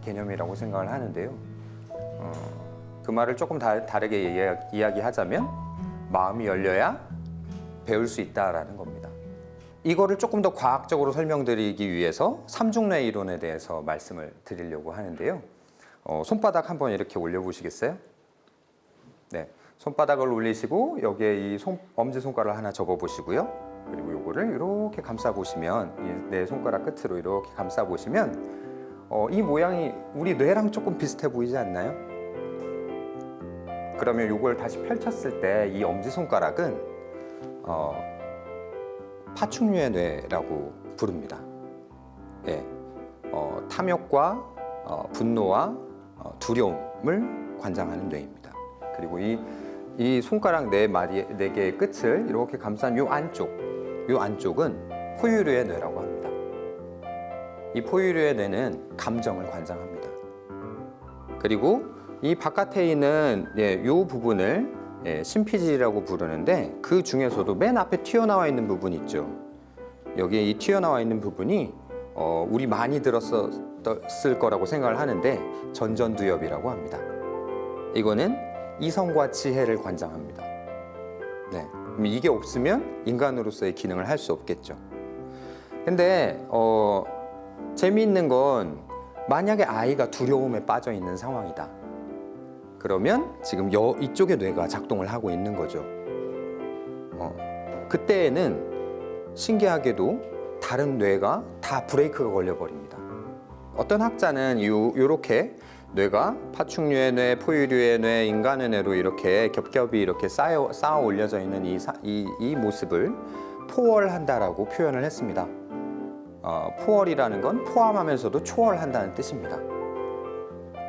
개념이라고 생각을 하는데요. 어, 그 말을 조금 다, 다르게 이야- 이야기하자면 마음이 열려야 배울 수 있다라는 겁니다. 이거를 조금 더 과학적으로 설명드리기 위해서 삼중뇌 이론에 대해서 말씀을 드리려고 하는데요. 어, 손바닥 한번 이렇게 올려보시겠어요? 네, 손바닥을 올리시고 여기에 이 손, 엄지 손가락을 하나 접어 보시고요. 그리고 요거를 이렇게 감싸 보시면 이내 손가락 끝으로 이렇게 감싸 보시면 어, 이 모양이 우리 뇌랑 조금 비슷해 보이지 않나요? 그러면 요걸 다시 펼쳤을 때 이 엄지 손가락은 어, 파충류의 뇌라고 부릅니다. 예, 어, 탐욕과 어, 분노와 어, 두려움을 관장하는 뇌입니다. 그리고 이, 이 손가락 네 마리 네 개의 끝을 이렇게 감싼 요 안쪽, 요 안쪽은 포유류의 뇌라고 합니다. 이 포유류의 뇌는 감정을 관장합니다. 그리고 이 바깥에 있는 예, 요 부분을 예, 심피지라고 부르는데 그 중에서도 맨 앞에 튀어나와 있는 부분 있죠. 여기에 이 튀어나와 있는 부분이 어, 우리 많이 들었을 거라고 생각을 하는데 전전두엽이라고 합니다. 이거는 이성과 지혜를 관장합니다. 네, 이게 없으면 인간으로서의 기능을 할 수 없겠죠. 근데 어, 재미있는 건 만약에 아이가 두려움에 빠져 있는 상황이다. 그러면 지금 여, 이쪽의 뇌가 작동을 하고 있는 거죠. 어, 그때에는 신기하게도 다른 뇌가 다 브레이크가 걸려버립니다. 어떤 학자는 요, 요렇게 뇌가 파충류의 뇌, 포유류의 뇌, 인간의 뇌로 이렇게 겹겹이 이렇게 쌓여, 쌓아 올려져 있는 이, 사- 이, 이 모습을 포월한다라고 표현을 했습니다. 어, 포월이라는 건 포함하면서도 초월한다는 뜻입니다.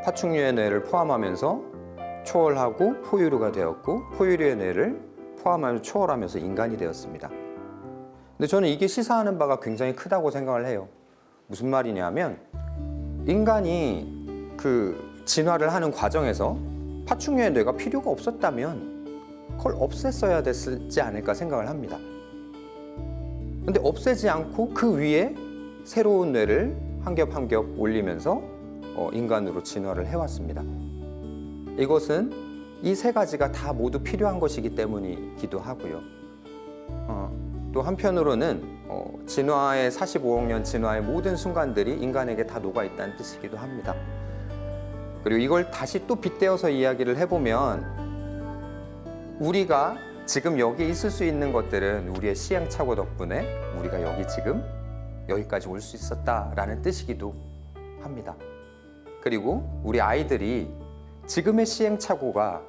파충류의 뇌를 포함하면서 초월하고 포유류가 되었고 포유류의 뇌를 포함하면서 초월하면서 인간이 되었습니다. 근데 저는 이게 시사하는 바가 굉장히 크다고 생각을 해요. 무슨 말이냐면 인간이 그 진화를 하는 과정에서 파충류의 뇌가 필요가 없었다면 그걸 없앴어야 됐지 않을까 생각을 합니다. 근데 없애지 않고 그 위에 새로운 뇌를 한 겹 한 겹 올리면서 어, 인간으로 진화를 해왔습니다. 이것은 이 세 가지가 다 모두 필요한 것이기 때문이기도 하고요. 어, 또 한편으로는 어, 진화의 45억 년 진화의 모든 순간들이 인간에게 다 녹아 있다는 뜻이기도 합니다. 그리고 이걸 다시 또 빗대어서 이야기를 해보면 우리가 지금 여기 있을 수 있는 것들은 우리의 시행착오 덕분에 우리가 여기 지금 여기까지 올 수 있었다라는 뜻이기도 합니다. 그리고 우리 아이들이 지금의 시행착오가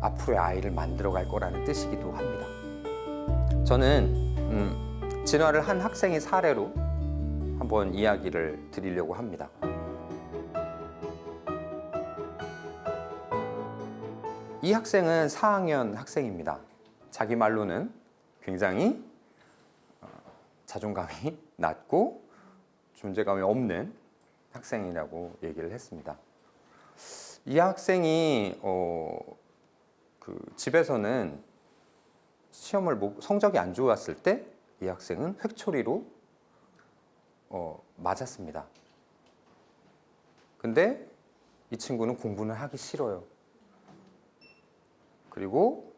앞으로의 아이를 만들어갈 거라는 뜻이기도 합니다. 저는 음, 진화를 한 학생의 사례로 한번 이야기를 드리려고 합니다. 이 학생은 4학년 학생입니다. 자기 말로는 굉장히 어, 자존감이 <laughs> 낮고 존재감이 없는 학생이라고 얘기를 했습니다. 이 학생이 어, 그 집에서는 시험을 못- 성적이 안 좋았을 때 이 학생은 획초리로 어, 맞았습니다. 근데 이 친구는 공부는 하기 싫어요. 그리고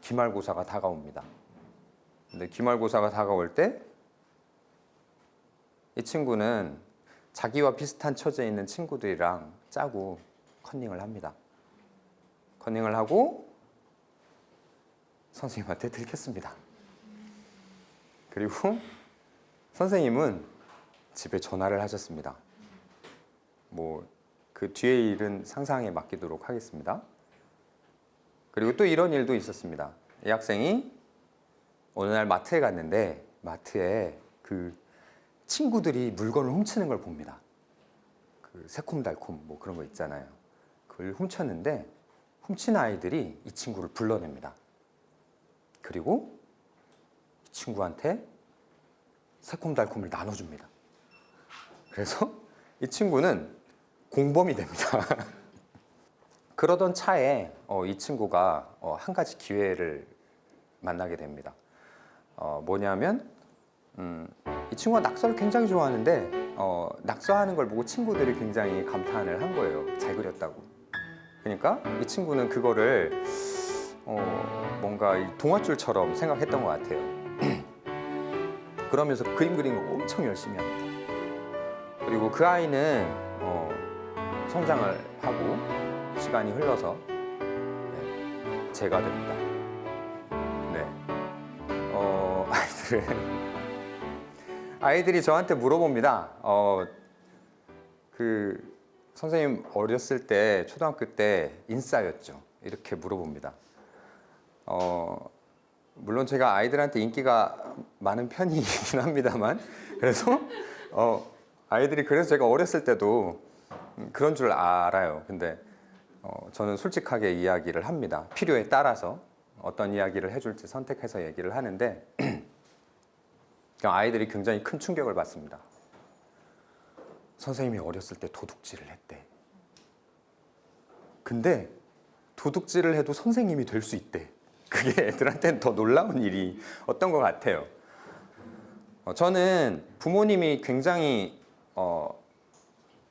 기말고사가 다가옵니다. 근데 기말고사가 다가올 때 이 친구는 자기와 비슷한 처지에 있는 친구들이랑 짜고 컨닝을 합니다. 컨닝을 하고 선생님한테 들켰습니다. 그리고 선생님은 집에 전화를 하셨습니다. 뭐 그 뒤에 일은 상상에 맡기도록 하겠습니다. 그리고 또 이런 일도 있었습니다. 이 학생이 어느 날 마트에 갔는데 마트에 그 친구들이 물건을 훔치는 걸 봅니다. 그 새콤달콤 뭐 그런 거 있잖아요. 그걸 훔쳤는데 훔친 아이들이 이 친구를 불러냅니다. 그리고 이 친구한테 새콤달콤을 나눠줍니다. 그래서 이 친구는 공범이 됩니다. <laughs> 그러던 차에 어, 이 친구가 어, 한 가지 기회를 만나게 됩니다. 어, 뭐냐면 음, 이 친구가 낙서를 굉장히 좋아하는데 어, 낙서하는 걸 보고 친구들이 굉장히 감탄을 한 거예요. 잘 그렸다고. 그러니까 이 친구는 그거를 어, 뭔가 이 동화줄처럼 생각했던 것 같아요. <clears throat> 그러면서 그림 그리는 걸 엄청 열심히 합니다. 그리고 그 아이는 어, 성장을 하고 시간이 흘러서 네, 제가 됩니다. 네. 어, <laughs> 아이들은 아이들이 저한테 물어봅니다. 어, 그 선생님 어렸을 때 초등학교 때 인싸였죠. 이렇게 물어봅니다. 어, 물론 제가 아이들한테 인기가 많은 편이긴 <laughs> 합니다만 그래서 어, 아이들이 그래서 제가 어렸을 때도 음, 그런 줄 알아요. 근데 어, 저는 솔직하게 이야기를 합니다. 필요에 따라서 어떤 이야기를 해줄지 선택해서 얘기를 하는데 <clears throat> 그냥 아이들이 굉장히 큰 충격을 받습니다. 선생님이 어렸을 때 도둑질을 했대. 근데 도둑질을 해도 선생님이 될 수 있대. 그게 <laughs> 애들한테는 더 놀라운 일이 어떤 것 같아요. 어, 저는 부모님이 굉장히 어,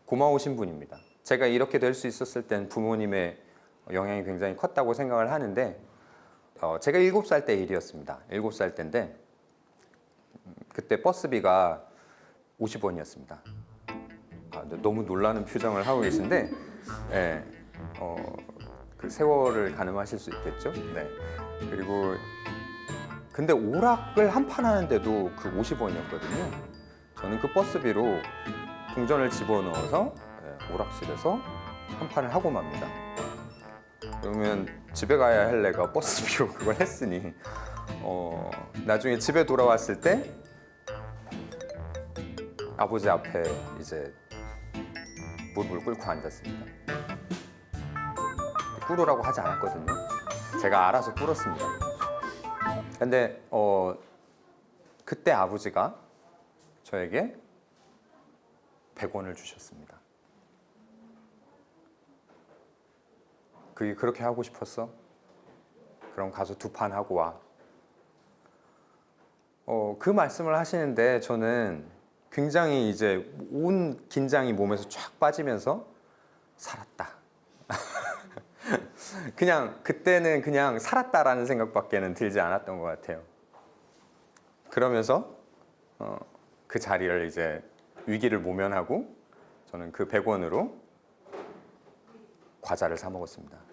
고마우신 분입니다. 제가 이렇게 될 수 있었을 땐 부모님의 영향이 굉장히 컸다고 생각을 하는데 어, 제가 일곱 살때 일이었습니다. 일곱 살 때인데 음, 그때 버스비가 50원이었습니다. 아, 너무 놀라는 표정을 하고 계신데 예, 어, 그 세월을 가늠하실 수 있겠죠. 네. 그리고 근데 오락을 한 판 하는데도 그 50원이었거든요. 저는 그 버스비로 동전을 집어넣어서 예, 오락실에서 한 판을 하고 맙니다. 그러면 집에 가야 할 내가 버스비로 그걸 했으니 어, 나중에 집에 돌아왔을 때 아버지 앞에 이제 무릎을 꿇고 앉았습니다. 꿇으라고 하지 않았거든요. 제가 알아서 꿇었습니다. 근데 어, 그때 아버지가 저에게 100원을 주셨습니다. 그게 그렇게 하고 싶었어? 그럼 가서 두 판 하고 와. 어, 그 말씀을 하시는데 저는 굉장히 이제 온 긴장이 몸에서 쫙 빠지면서 살았다. <laughs> 그냥 그때는 그냥 살았다라는 생각밖에는 들지 않았던 것 같아요. 그러면서 어, 그 자리를 이제 위기를 모면하고 저는 그 100원으로 과자를 사 먹었습니다.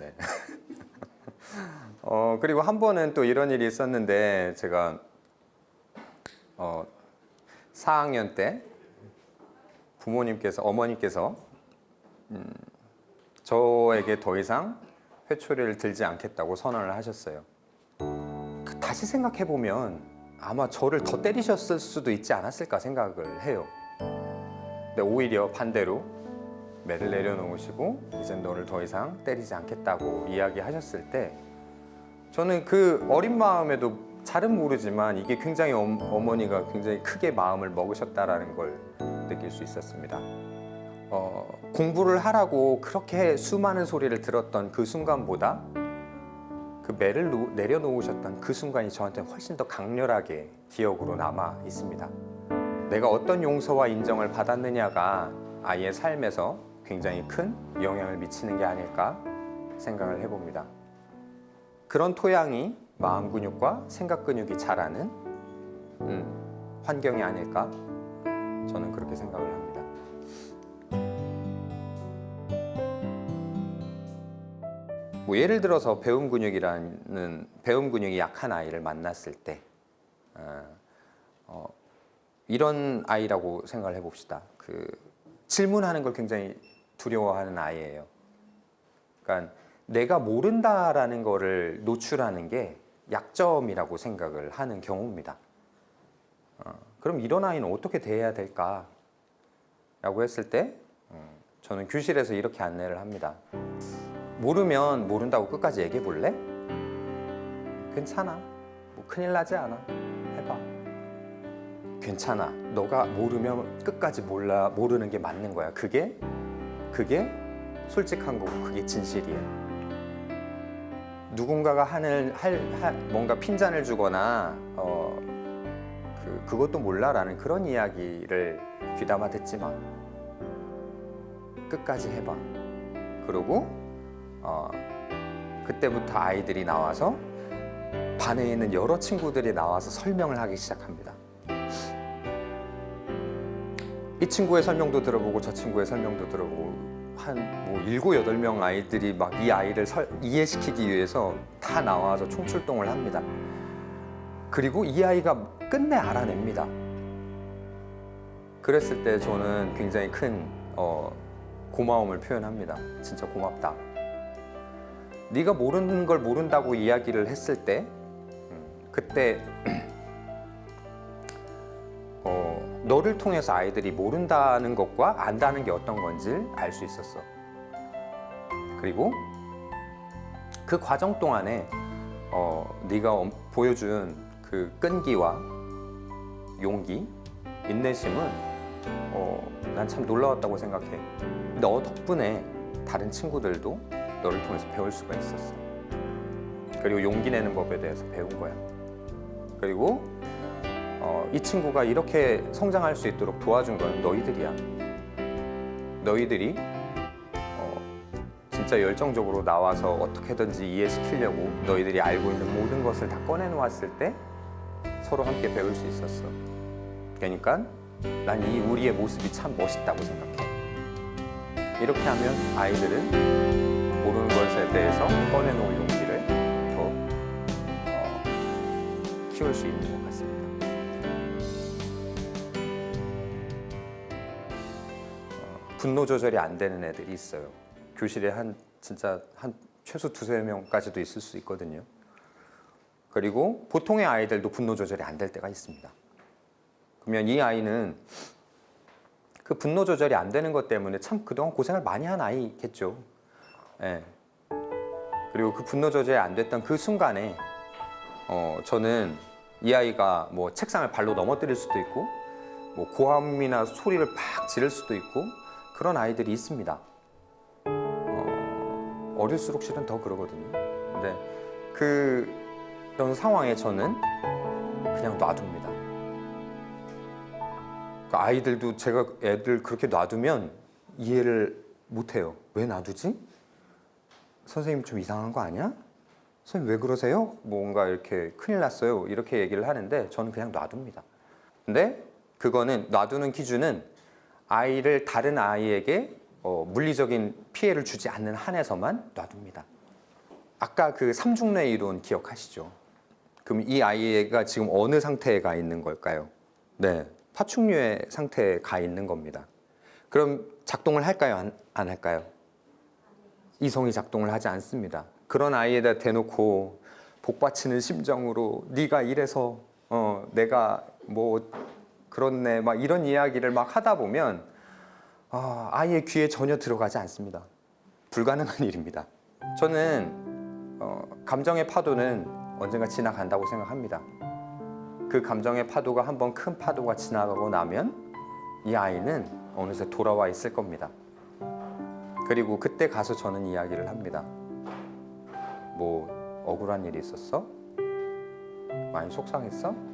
네. <laughs> 어, 그리고 한 번은 또 이런 일이 있었는데 제가 어, 4학년 때 부모님께서 어머니께서 음, 저에게 더 이상 회초리를 들지 않겠다고 선언을 하셨어요. 그 다시 생각해 보면 아마 저를 더 때리셨을 수도 있지 않았을까 생각을 해요. 근데 오히려 반대로 매를 내려놓으시고 이제 너를 더 이상 때리지 않겠다고 이야기하셨을 때 저는 그 어린 마음에도 잘은 모르지만 이게 굉장히 어, 어머니가 굉장히 크게 마음을 먹으셨다라는 걸 느낄 수 있었습니다. 어, 공부를 하라고 그렇게 수많은 소리를 들었던 그 순간보다 그 매를 놓- 내려놓으셨던 그 순간이 저한테 훨씬 더 강렬하게 기억으로 남아 있습니다. 내가 어떤 용서와 인정을 받았느냐가 아이의 삶에서 굉장히 큰 영향을 미치는 게 아닐까 생각을 해봅니다. 그런 토양이 마음 근육과 생각 근육이 자라는 음, 환경이 아닐까 저는 그렇게 생각을 합니다. 뭐 예를 들어서 배움 근육이라는 배움 근육이 약한 아이를 만났을 때 어, 어, 이런 아이라고 생각을 해봅시다. 그 질문하는 걸 굉장히 두려워하는 아이예요. 그러니까 내가 모른다라는 거를 노출하는 게 약점이라고 생각을 하는 경우입니다. 어, 그럼 이런 아이는 어떻게 대해야 될까? 라고 했을 때 음, 저는 교실에서 이렇게 안내를 합니다. 모르면 모른다고 끝까지 얘기해 볼래? 괜찮아. 뭐 큰일 나지 않아. 해봐. 괜찮아. 너가 모르면 끝까지 몰라 모르는 게 맞는 거야. 그게 그게 솔직한 거고 그게 진실이에요. 누군가가 하는 할, 할 뭔가 핀잔을 주거나 어, 그 그것도 몰라라는 그런 이야기를 귀담아 듣지 마. 끝까지 해봐. 그리고 어, 그때부터 아이들이 나와서 반에 있는 여러 친구들이 나와서 설명을 하기 시작합니다. 이 친구의 설명도 들어보고 저 친구의 설명도 들어보고 한뭐 일곱 여덟 명 아이들이 막 이 아이를 설- 이해시키기 위해서 다 나와서 총출동을 합니다. 그리고 이 아이가 끝내 알아냅니다. 그랬을 때 저는 굉장히 큰 어, 고마움을 표현합니다. 진짜 고맙다. 네가 모르는 걸 모른다고 이야기를 했을 때 음, 그때 너를 통해서 아이들이 모른다는 것과 안다는 게 어떤 건지 알 수 있었어. 그리고 그 과정 동안에 어, 네가 엄- 보여준 그 끈기와 용기, 인내심은 어, 난 참 놀라웠다고 생각해. 너 덕분에 다른 친구들도 너를 통해서 배울 수가 있었어. 그리고 용기 내는 법에 대해서 배운 거야. 그리고 어, 이 친구가 이렇게 성장할 수 있도록 도와준 건 너희들이야. 너희들이 어, 진짜 열정적으로 나와서 어떻게든지 이해시키려고 너희들이 알고 있는 모든 것을 다 꺼내놓았을 때 서로 함께 배울 수 있었어. 그러니까 난 이 우리의 모습이 참 멋있다고 생각해. 이렇게 하면 아이들은 모르는 것에 대해서 꺼내놓을 용기를 더 어, 키울 수 있는 것 같습니 분노 조절이 안 되는 애들이 있어요. 교실에 한 진짜 한 최소 두세 명까지도 있을 수 있거든요. 그리고 보통의 아이들도 분노 조절이 안 될 때가 있습니다. 그러면 이 아이는 그 분노 조절이 안 되는 것 때문에 참 그동안 고생을 많이 한 아이겠죠. 예. 그리고 그 분노 조절이 안 됐던 그 순간에 어, 저는 이 아이가 뭐 책상을 발로 넘어뜨릴 수도 있고 뭐 고함이나 소리를 팍 지를 수도 있고 그런 아이들이 있습니다. 어, 어릴수록 실은 더 그러거든요. 근데 그 그런 상황에 저는 그냥 놔둡니다. 그 아이들도 제가 애들 그렇게 놔두면 이해를 못해요. 왜 놔두지? 선생님 좀 이상한 거 아니야? 선생님 왜 그러세요? 뭔가 이렇게 큰일 났어요. 이렇게 얘기를 하는데 저는 그냥 놔둡니다. 근데 그거는 놔두는 기준은 아이를 다른 아이에게 어, 물리적인 피해를 주지 않는 한에서만 놔둡니다. 아까 그 삼중뇌 이론 기억하시죠? 그럼 이 아이가 지금 어느 상태에 가 있는 걸까요? 네, 파충류의 상태에 가 있는 겁니다. 그럼 작동을 할까요? 안, 안 할까요? 이성이 작동을 하지 않습니다. 그런 아이에다 대놓고 복받치는 심정으로 네가 이래서 어, 내가 뭐 그렇네 막 이런 이야기를 막 하다 보면 아, 아이의 귀에 전혀 들어가지 않습니다. 불가능한 <laughs> 일입니다. 저는 어, 감정의 파도는 언젠가 지나간다고 생각합니다. 그 감정의 파도가 한번 큰 파도가 지나가고 나면 이 아이는 어느새 돌아와 있을 겁니다. 그리고 그때 가서 저는 이야기를 합니다. 뭐 억울한 일이 있었어? 많이 속상했어?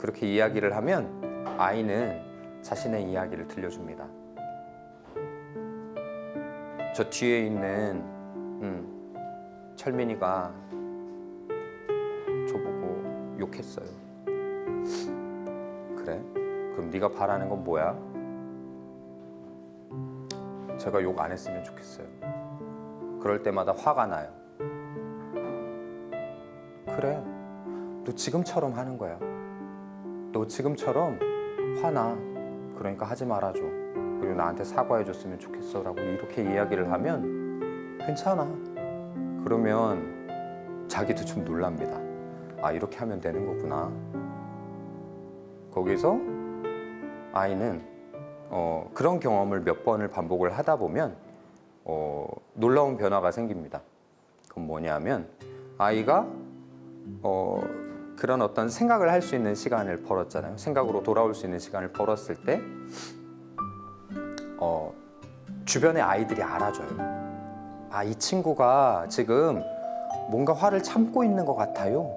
그렇게 이야기를 하면 아이는 자신의 이야기를 들려줍니다. 저 뒤에 있는 음, 철민이가 욕했어요. 그래? 그럼 네가 바라는 건 뭐야? 제가 욕 안 했으면 좋겠어요. 그럴 때마다 화가 나요. 그래. 너 지금처럼 하는 거야. 너 지금처럼 화나. 그러니까 하지 말아줘. 그리고 나한테 사과해 줬으면 좋겠어 라고 이렇게 이야기를 하면 괜찮아. 그러면 자기도 좀 놀랍니다. 아, 이렇게 하면 되는 거구나. 거기서 아이는 어, 그런 경험을 몇 번을 반복을 하다 보면 어, 놀라운 변화가 생깁니다. 그건 뭐냐면 아이가 어, 그런 어떤 생각을 할 수 있는 시간을 벌었잖아요. 생각으로 돌아올 수 있는 시간을 벌었을 때 어, 주변의 아이들이 알아줘요. 아, 이 친구가 지금 뭔가 화를 참고 있는 것 같아요.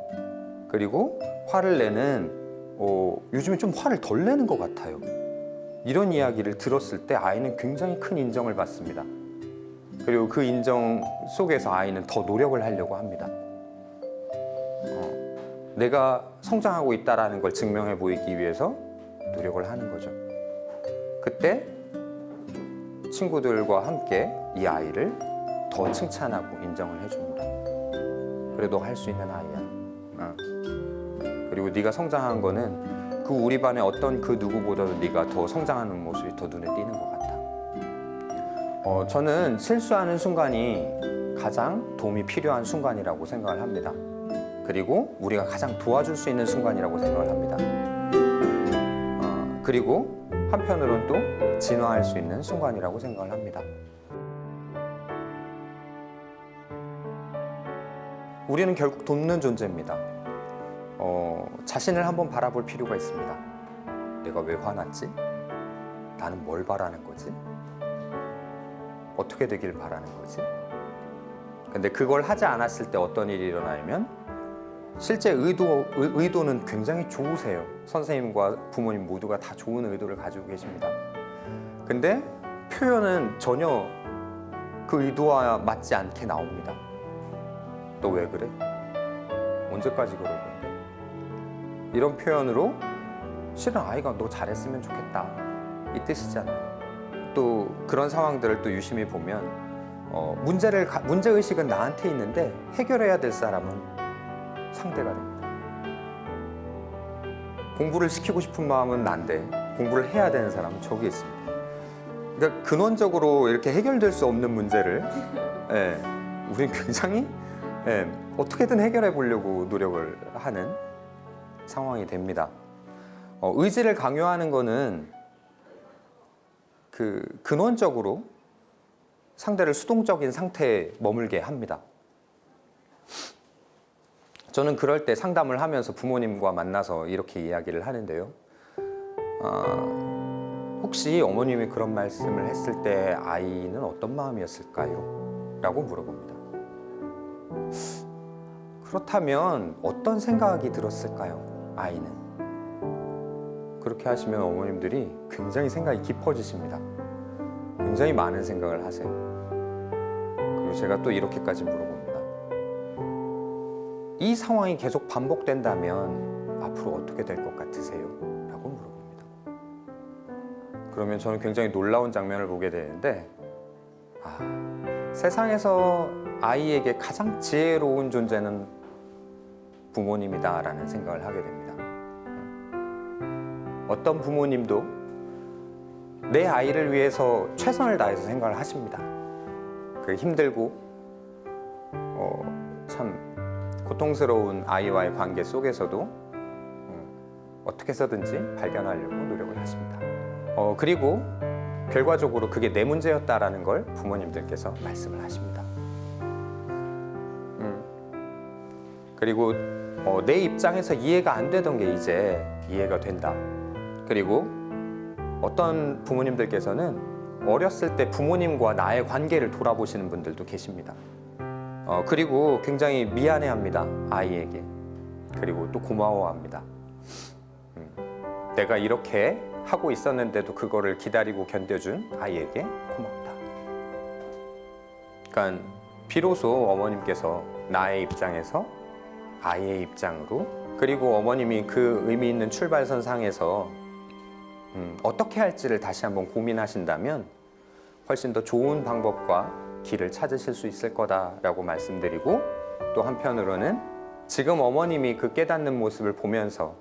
그리고 화를 내는 어, 요즘에 좀 화를 덜 내는 것 같아요. 이런 이야기를 들었을 때 아이는 굉장히 큰 인정을 받습니다. 그리고 그 인정 속에서 아이는 더 노력을 하려고 합니다. 어, 내가 성장하고 있다라는 걸 증명해 보이기 위해서 노력을 하는 거죠. 그때 친구들과 함께 이 아이를 더 칭찬하고 인정을 해줍니다. 그래 너할수 있는 아이야. 어. 그리고 네가 성장한 거는 그 우리 반의 어떤 그 누구보다도 네가 더 성장하는 모습이 더 눈에 띄는 것 같아. 어, 저는 실수하는 순간이 가장 도움이 필요한 순간이라고 생각을 합니다. 그리고 우리가 가장 도와줄 수 있는 순간이라고 생각을 합니다. 어, 그리고 한편으로는 또 진화할 수 있는 순간이라고 생각을 합니다. 우리는 결국 돕는 존재입니다. 어, 자신을 한번 바라볼 필요가 있습니다. 내가 왜 화났지? 나는 뭘 바라는 거지? 어떻게 되길 바라는 거지? 근데 그걸 하지 않았을 때 어떤 일이 일어나냐면 실제 의도, 의, 의도는 굉장히 좋으세요. 선생님과 부모님 모두가 다 좋은 의도를 가지고 계십니다. 근데 표현은 전혀 그 의도와 맞지 않게 나옵니다. 너 왜 그래? 언제까지 그럴 건데? 이런 표현으로 실은 아이가 너 잘했으면 좋겠다 이 뜻이잖아요. 또 그런 상황들을 또 유심히 보면 어, 문제를 가- 문제 의식은 나한테 있는데 해결해야 될 사람은 상대가 됩니다. 공부를 시키고 싶은 마음은 난데 공부를 해야 되는 사람은 저기 있습니다. 그러니까 근원적으로 이렇게 해결될 수 없는 문제를 예, 우리 굉장히 예, 어떻게든 해결해 보려고 노력을 하는 상황이 됩니다. 어, 의지를 강요하는 거는 그 근원적으로 상대를 수동적인 상태에 머물게 합니다. 저는 그럴 때 상담을 하면서 부모님과 만나서 이렇게 이야기를 하는데요. 아, 혹시 어머님이 그런 말씀을 했을 때 아이는 어떤 마음이었을까요? 라고 물어봅니다. 그렇다면 어떤 생각이 들었을까요? 아이는. 그렇게 하시면 어머님들이 굉장히 생각이 깊어지십니다. 굉장히 많은 생각을 하세요. 그리고 제가 또 이렇게까지 물어봅니다. 이 상황이 계속 반복된다면 앞으로 어떻게 될 것 같으세요? 라고 물어봅니다. 그러면 저는 굉장히 놀라운 장면을 보게 되는데, 아, 세상에서 아이에게 가장 지혜로운 존재는 부모님이다 라는 생각을 하게 됩니다. 어떤 부모님도 내 아이를 위해서 최선을 다해서 생각을 하십니다. 그 힘들고 어, 참 고통스러운 아이와의 관계 속에서도 음, 어떻게 해서든지 발견하려고 노력을 하십니다. 어, 그리고 결과적으로 그게 내 문제였다라는 걸 부모님들께서 말씀을 하십니다. 음, 그리고 어, 내 입장에서 이해가 안 되던 게 이제 이해가 된다. 그리고 어떤 부모님들께서는 어렸을 때 부모님과 나의 관계를 돌아보시는 분들도 계십니다. 어, 그리고 굉장히 미안해합니다. 아이에게. 그리고 또 고마워합니다. 음, 내가 이렇게 하고 있었는데도 그거를 기다리고 견뎌준 아이에게 고맙다. 그러니까 비로소 어머님께서 나의 입장에서 아이의 입장으로 그 그리고 어머님이 그 의미 있는 출발선 상에서 음, 어떻게 할지를 다시 한번 고민하신다면 훨씬 더 좋은 방법과 길을 찾으실 수 있을 거다라고 말씀드리고 또 한편으로는 지금 어머님이 그 깨닫는 모습을 보면서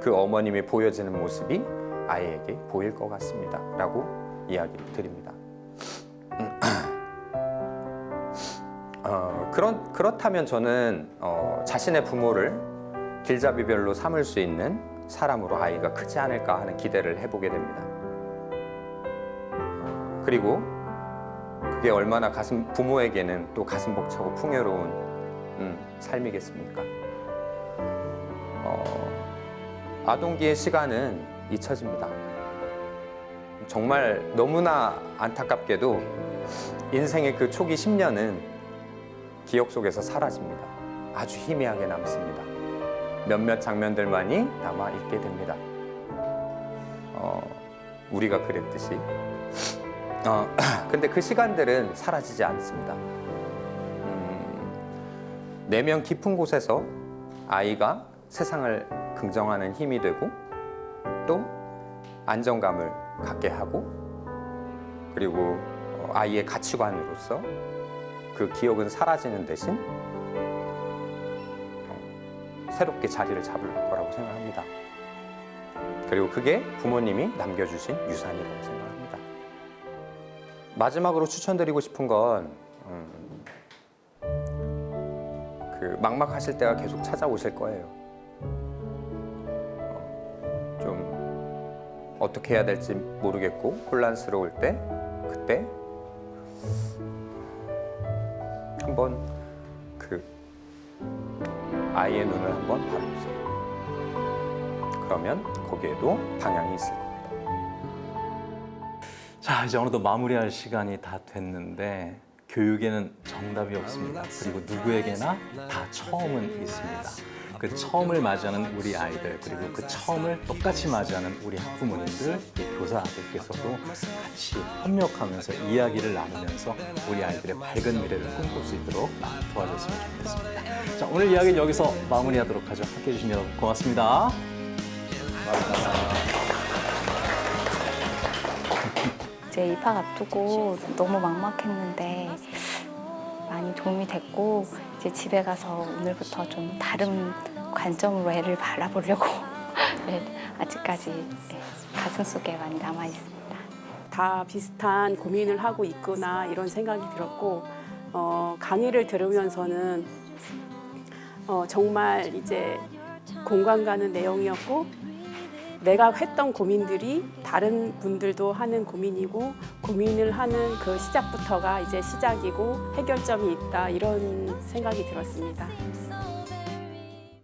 그 어머님이 보여지는 모습이 아이에게 보일 것 같습니다. 라고 이야기를 드립니다. <clears throat> 어, 그런, 그렇다면 저는 어, 자신의 부모를 길잡이별로 삼을 수 있는 사람으로 아이가 크지 않을까 하는 기대를 해보게 됩니다. 그리고 그게 얼마나 가슴, 부모에게는 또 가슴 벅차고 풍요로운 음, 삶이겠습니까? 어, 아동기의 시간은 잊혀집니다. 정말 너무나 안타깝게도 인생의 그 초기 10년은 기억 속에서 사라집니다. 아주 희미하게 남습니다. 몇몇 장면들만이 남아 있게 됩니다. 어, 우리가 그랬듯이. 어, <clears throat> 근데 그 시간들은 사라지지 않습니다. 음, 내면 깊은 곳에서 아이가 세상을 긍정하는 힘이 되고 또 안정감을 갖게 하고 그리고 어, 아이의 가치관으로서 그 기억은 사라지는 대신 어, 새롭게 자리를 잡을 거라고 생각합니다. 그리고 그게 부모님이 남겨주신 유산이라고 생각합니다. 마지막으로 추천드리고 싶은 건 음, 그 막막하실 때가 계속 찾아오실 거예요. 어, 좀 어떻게 해야 될지 모르겠고 혼란스러울 때 그때 한번 그 아이의 눈을 한번 바라보세요. 그러면 거기에도 방향이 있을 겁니다. 자, 이제 어느덧 마무리할 시간이 다 됐는데 교육에는 정답이 없습니다. 그리고 누구에게나 다 처음은 있습니다. 그 처음을 맞이하는 우리 아이들 그리고 그 처음을 똑같이 맞이하는 우리 학부모님들, 이 교사들께서도 같이 협력하면서 이야기를 나누면서 우리 아이들의 밝은 미래를 꿈꿀 수 있도록 도와줬으면 좋겠습니다. 자, 오늘 이야기는 여기서 마무리하도록 하죠. 함께해 주신 여러분 고맙습니다. 제 입학 앞두고 너무 막막했는데 많이 도움이 됐고 이제 집에 가서 오늘부터 좀 다른 관점으로 애를 바라보려고 <laughs> 네, 아직까지 네, 가슴속에 많이 남아 있습니다. 다 비슷한 고민을 하고 있구나 이런 생각이 들었고 어, 강의를 들으면서는 어, 정말 이제 공감 가는 내용이었고 내가 했던 고민들이 다른 분들도 하는 고민이고 고민을 하는 그 시작부터가 이제 시작이고 해결점이 있다 이런 생각이 들었습니다.